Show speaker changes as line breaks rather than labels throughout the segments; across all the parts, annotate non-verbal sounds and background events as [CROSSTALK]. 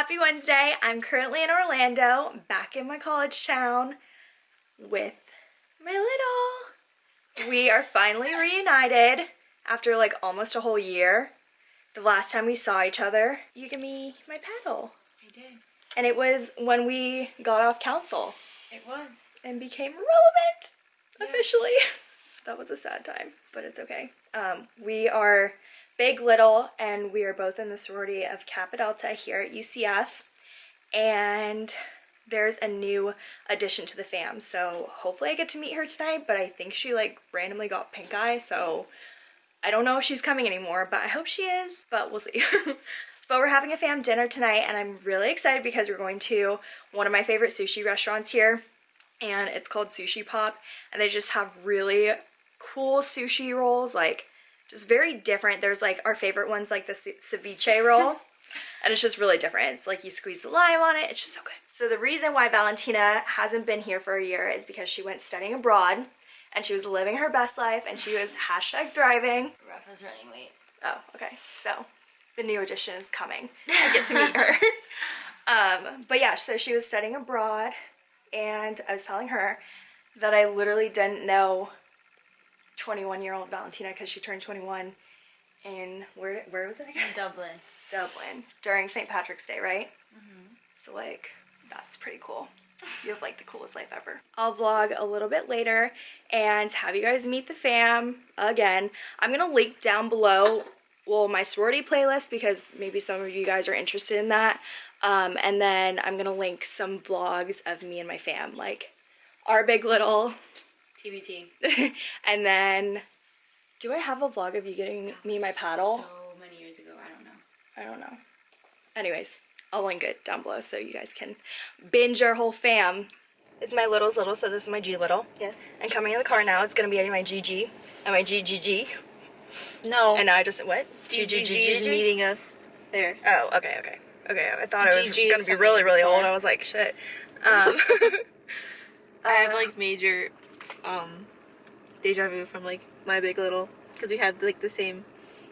Happy Wednesday. I'm currently in Orlando, back in my college town with my little. We are finally reunited after like almost a whole year. The last time we saw each other, you gave me my paddle.
I did.
And it was when we got off council
It was.
and became relevant
Yeah.
officially. [LAUGHS] that was a sad time, but it's okay. Um, we are Big Little, and we are both in the sorority of Kappa Delta here at UCF. And there's a new addition to the fam, so hopefully I get to meet her tonight. But I think she like randomly got pink eye, so I don't know if she's coming anymore, but I hope she is. But we'll see. [LAUGHS] But we're having a fam dinner tonight, and I'm really excited because we're going to one of my favorite sushi restaurants here and it's called Sushi Pop and they just have really cool sushi rolls like just very different there's like our favorite ones like the ceviche roll [LAUGHS] and it's just really different it's like you squeeze the lime on it it's just so good so the reason why Valentina hasn't been here for a year is because she went studying abroad and she was living her best life and she was hashtag thriving
Rafa's running late.
Oh, okay. So the new edition is coming. [LAUGHS] I get to meet her. [LAUGHS] um, but yeah, so she was studying abroad, and I was telling her that I literally didn't know 21 year old Valentina because she turned 21 in where where was it again?
Dublin.
Dublin during St. Patrick's Day, right? Mhm. So like that's pretty cool. You have like the coolest life ever. I'll vlog a little bit later and have you guys meet the fam again. I'm gonna link down below well my sorority playlist because maybe some of you guys are interested in that. Um, and then I'm gonna link some vlogs of me and my fam, like our big little,
TBT. [LAUGHS]
and then do I have a vlog of you getting me my paddle?
So many years ago, I don't know.
I don't know. Anyways, I'll link it down below so you guys can binge our whole fam. This is my little's little, so this is my G little.
Yes.
And coming in the car now, it's gonna be my GG and my GGG.
No.
And now I just what?
GGG is meeting us there.
Oh, okay, okay, okay. I thought it was gonna be really, really old. I was like, shit. Um, [LAUGHS]
I have like major um deja vu from like my big little because we had like the same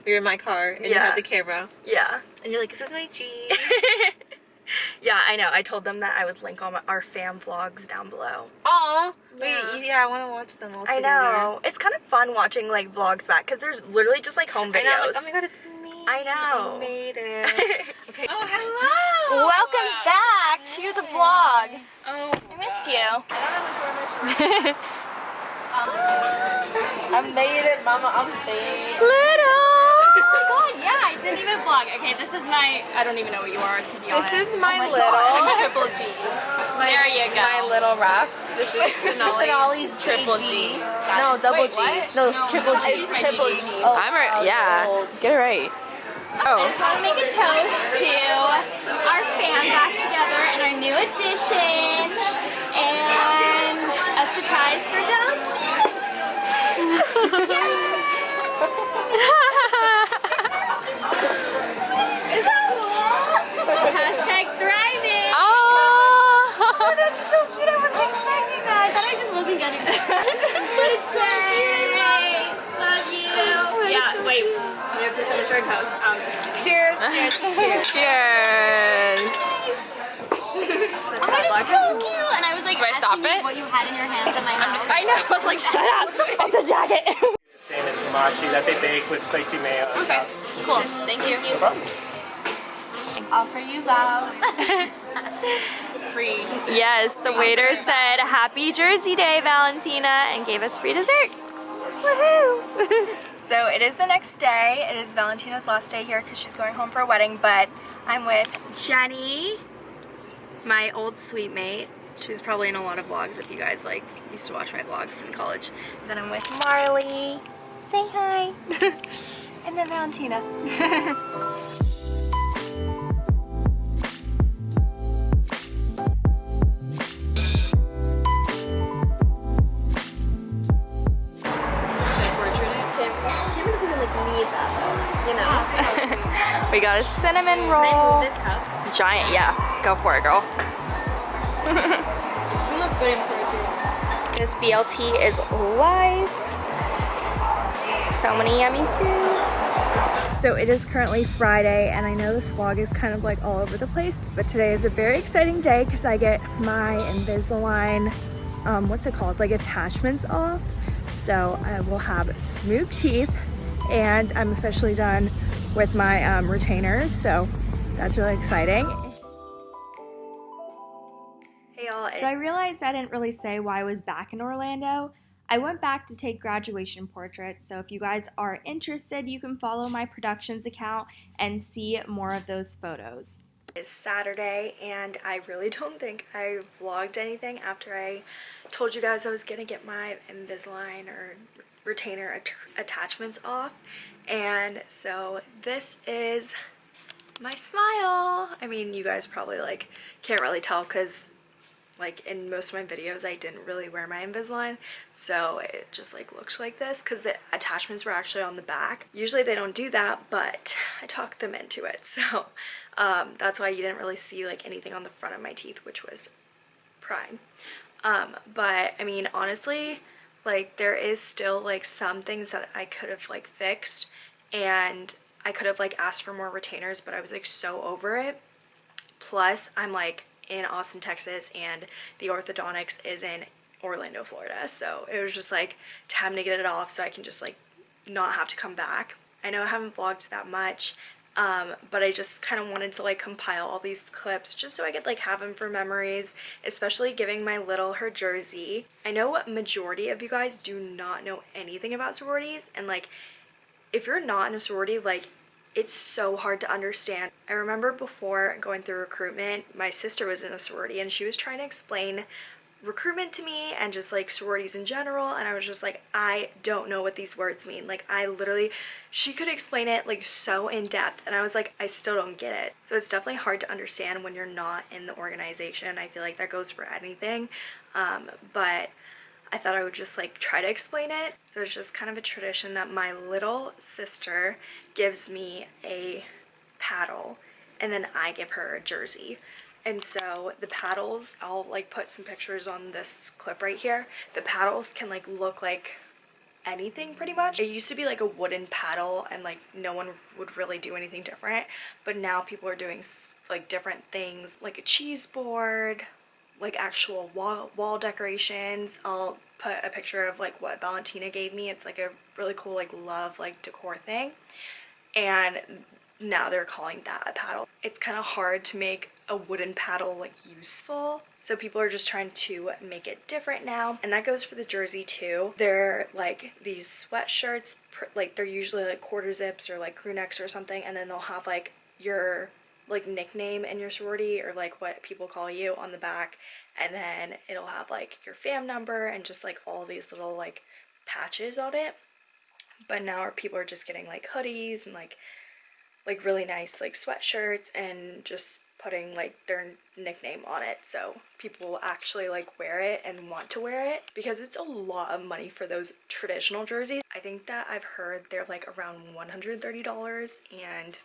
we were in my car and you had the camera
yeah,
and you're like this is my G [LAUGHS]
yeah. I know. I told them that I would link all my, our fam vlogs down below.
Aw wait
Yeah.
yeah I want to watch them all
I know. It's kind of fun watching like vlogs back because there's literally just like home
I
videos.
know like, oh my god it's me
I know.
I made it okay. [LAUGHS]
Oh, hello!
Welcome back to the vlog.
Oh,
I missed you.
I don't have my shirt I made it mama I'm fake
Little. [LAUGHS] Oh my god, yeah, I didn't even vlog. Okay, this is my. I don't even know what you are to be honest.
this is my,
Oh
little
God. [LAUGHS]
triple G my,
There you go.
my little rap this is Sonali's triple G no double G no, triple G
It's triple G.
Oh, I'm right. Yeah. Get it right. Oh.
I
Oh.
just want to make a toast to our fan back together and our new addition and a surprise for Valentina. Is that cool? Hashtag thriving.
Oh.
That's so cute. I wasn't expecting that. I thought I just wasn't getting that. [LAUGHS] but it's so cute. Love you. Yeah, wait. We have to finish our toast. Um, cheers. Cheers. Cheers. [LAUGHS]
Cheers. Stop it?
what you had in your hands at my house. I know. I was like, shut up. It's a jacket.
Same as hibachi that they bake with spicy mayo.
Okay. Cool. Thank you.
No problem.
All for you, Val. [LAUGHS]
Free. Yes, the waiter said, Happy Jersey Day, Valentina, and gave us free dessert. Woohoo! [LAUGHS] so it is the next day. It is Valentina's last day here because she's going home for a wedding, but I'm with Jenny, my old suite mate. She was probably in a lot of vlogs if you guys like used to watch my vlogs in college. then I'm with Marley. Say hi. [LAUGHS] and then Valentina.
Camera doesn't even like need that though. You know.
We got a cinnamon roll.
move this cup?
Giant, yeah. Go for it, girl.
You look good in portrait.
This BLT is life. So many yummy foods. So it is currently Friday and I know this vlog is kind of like all over the place, but today is a very exciting day because I get my Invisalign, um, what's it called, like attachments off. So I will have smooth teeth and I'm officially done with my um, retainers. So that's really exciting. So I realized I didn't really say why I was back in Orlando. I went back to take graduation portraits, so if you guys are interested, you can follow my productions account and see more of those photos. It's Saturday, and I really [LAUGHS] don't think I vlogged anything after I told you guys I was gonna get my Invisalign or retainer at attachments off. And so this is my smile. I mean, you guys probably like can't really tell because like in most of my videos I didn't really wear my Invisalign so it just like looked like this because the attachments were actually on the back. Usually they don't do that but I talked them into it [LAUGHS] so um, that's why you didn't really see like anything on the front of my teeth which was prime. Um, but I mean honestly like there is still like some things that I could have like fixed and I could have like asked for more retainers but I was like so over it. Plus I'm like in Austin, Texas, and the orthodontics is in Orlando, Florida. So it was just like time to get it off so I can just like not have to come back. I know I haven't vlogged that much, um, but I just kind of wanted to like compile all these clips just so I could like have them for memories, especially giving my little her jersey. I know what majority of you guys do not know anything about sororities and like if you're not in a sorority, like it's so hard to understand. I remember before going through recruitment, my sister was in a sorority and she was trying to explain recruitment to me and just like sororities in general and I was just like I don't know what these words mean. Like I literally she could explain it like so in depth and I was like I still don't get it. So it's definitely hard to understand when you're not in the organization. I feel like that goes for anything um, but I thought I would just like try to explain it. So it's just kind of a tradition that my little sister gives me a paddle and then I give her a jersey. And so the paddles, I'll like put some pictures on this clip right here. The paddles can like look like anything pretty much. It used to be like a wooden paddle and like no one would really do anything different. But now people are doing like different things like a cheese board, like actual wall, wall decorations. I'll put a picture of like what Valentina gave me. It's like a really cool like love like decor thing. And now they're calling that a paddle. It's kind of hard to make a wooden paddle like useful. So people are just trying to make it different now. And that goes for the jersey too. They're like these sweatshirts, like they're usually like quarter zips or like crew necks or something. And then they'll have like your like nickname in your sorority or like what people call you on the back and then it'll have like your fam number and just like all these little like patches on it. But now people are just getting like hoodies and like like really nice like sweatshirts and just putting like their nickname on it. So people will actually like wear it and want to wear it because it's a lot of money for those traditional jerseys. I think that i've heard they're like around $130 and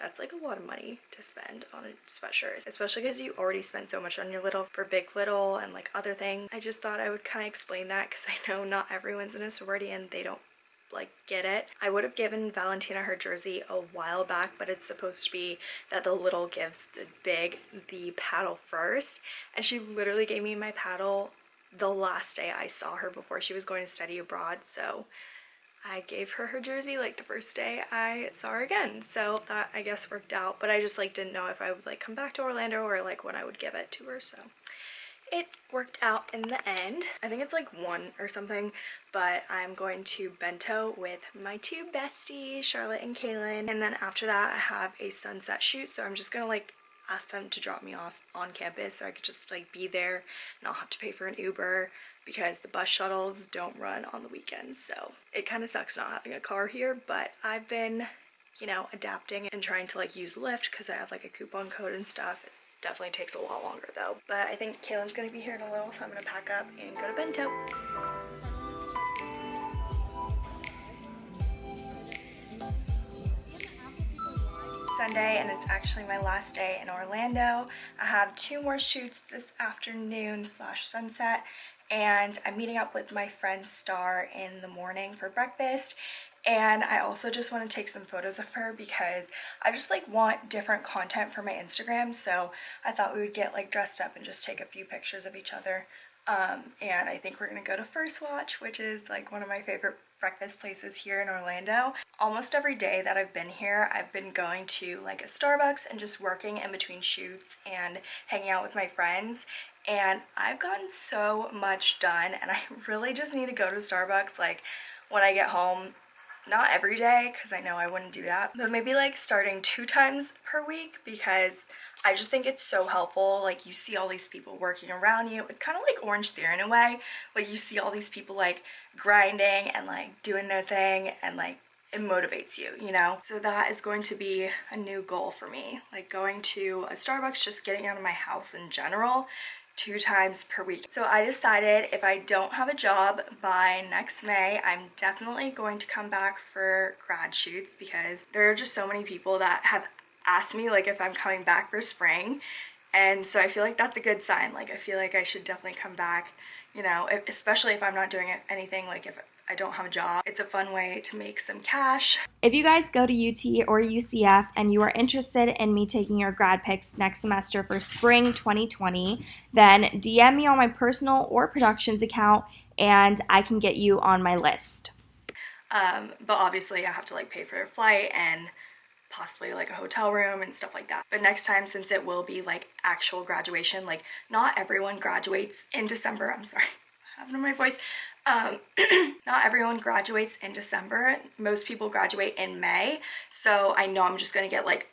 that's like a lot of money to spend on a sweatshirt especially because you already spent so much on your little for big little and like other things i just thought i would kind of explain that because [LAUGHS] i know not everyone's in a sorority and they don't like get it. I would have given valentina her jersey a while back but it's supposed to be that the little gives the big the paddle first. And she literally gave me my paddle the last day i saw her before she was going to study abroad so I gave her her jersey like the first day I saw her again. So that I guess worked out. But I just like didn't know if I would like come back to Orlando or like when I would give it to her. So it worked out in the end. I think it's like one or something, but I'm going to bento with my two besties, Charlotte and Kaylin. And then after that, I have a sunset shoot. So I'm just gonna like ask them to drop me off on campus so I could just like be there and not have to pay for an Uber because the bus shuttles don't run on the weekends. So it kind of sucks not having a car here, but I've been, you know, adapting and trying to like use Lyft because I have like a coupon code and stuff. It definitely takes a lot longer though. But I think Kaylin's gonna be here in a little, so I'm gonna pack up and go to Bento. Sunday and it's actually my last day in Orlando. I have two more shoots this afternoon slash sunset and I'm meeting up with my friend Star in the morning for breakfast and I also just want to take some photos of her because I just like want different content for my Instagram so I thought we would get like dressed up and just take a few pictures of each other um, and I think we're gonna go to First Watch which is like one of my favorite breakfast places here in Orlando. Almost every day that I've been here I've been going to like a Starbucks and just working in between shoots and hanging out with my friends and I've gotten so much done and I [LAUGHS] really just need to go to Starbucks like when I get home not every day because I know I wouldn't do that but maybe like starting two times per week because I just think it's so helpful like you see all these people working around you it's kind of like Orange Theory in a way like you see all these people like grinding and like doing their thing and like it motivates you, you know? So that is going to be a new goal for me. Like going to a Starbucks, just getting out of my house in general two times per week. So I decided if I don't have a job by next May, I'm definitely going to come back for grad shoots because there are just so many people that have asked me like if I'm coming back for spring. And so I feel like that's a good sign. Like I feel like I should definitely come back, you know, especially if I'm not doing anything like if I don't have a job. It's a fun way to make some cash. If you guys go to UT or UCF and you are interested in me taking your grad pics next semester for spring 2020, then DM me on my personal or productions account and I can get you on my list. Um, but obviously I have to like pay for a flight and possibly like a hotel room and stuff like that. But next time, since it will be like actual graduation, like not everyone graduates in December. I'm sorry, [LAUGHS] having my voice. Um, [CLEARS THROAT] not everyone graduates in December. Most people graduate in May. So I know I'm just gonna get like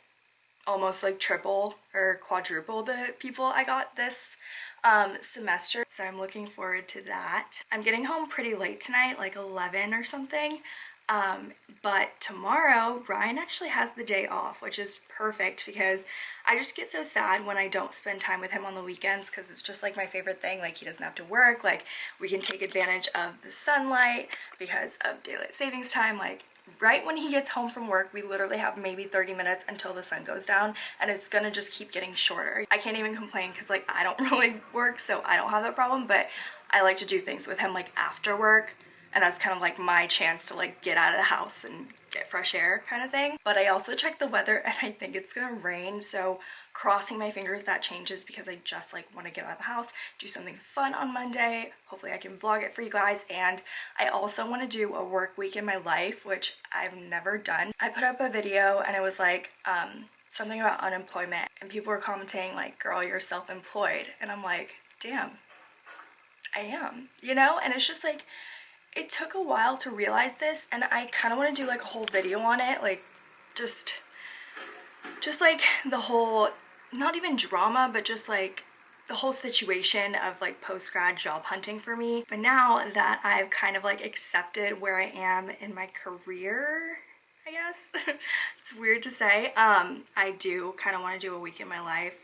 almost like triple or quadruple the people I got this um, semester. So I'm looking forward to that. I'm getting home pretty late tonight, like 11 or something. Um, but tomorrow, Ryan actually has the day off, which is perfect because I just get so sad when I don't spend time with him on the weekends because it's just like my favorite thing. Like he doesn't have to work, like we can take advantage of the sunlight because of daylight savings time. Like right when he gets home from work, we literally have maybe 30 minutes until the sun goes down and it's gonna just keep getting shorter. I can't even complain because like I don't [LAUGHS] really work, so I don't have that problem, but I like to do things with him like after work and that's kind of like my chance to like get out of the house and get fresh air kind of thing. But I also checked the weather [LAUGHS] and I think it's gonna rain so crossing my fingers that changes because I just like want to get out of the house, do something fun on Monday. Hopefully I can vlog it for you guys. And I also want to do a work week in my life, which I've never done. I put up a video and it was like um, something about unemployment and people were commenting like, girl, you're self-employed. And I'm like, damn, I am, you know? And it's just like, it took a while to realize this and I kind of want to do like a whole video on it like just just like the whole not even drama but just like the whole situation of like post-grad job hunting for me. But now that I've kind of like accepted where I am in my career I guess [LAUGHS] it's weird to say um I do kind of want to do a week in my life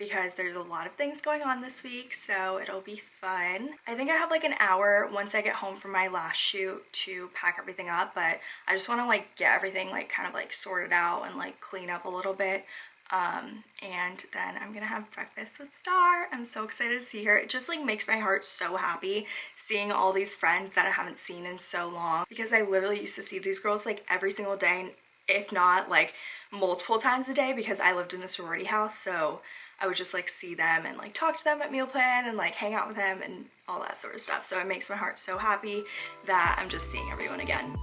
because there's a lot of things going on this week so it'll be fun. I think I have like an hour once I get home from my last shoot to pack everything up but I just want to like get everything like kind of like sorted out and like clean up a little bit um, and then I'm gonna have breakfast with Star. I'm so excited to see her. It just like makes my heart so happy seeing all these friends that I haven't seen in so long because I literally used to see these girls like every single day if not like multiple times a day because I lived in the sorority house so I would just like see them and like talk to them at meal plan and like hang out with them and all that sort of stuff. So it makes my heart so happy that I'm just seeing everyone again.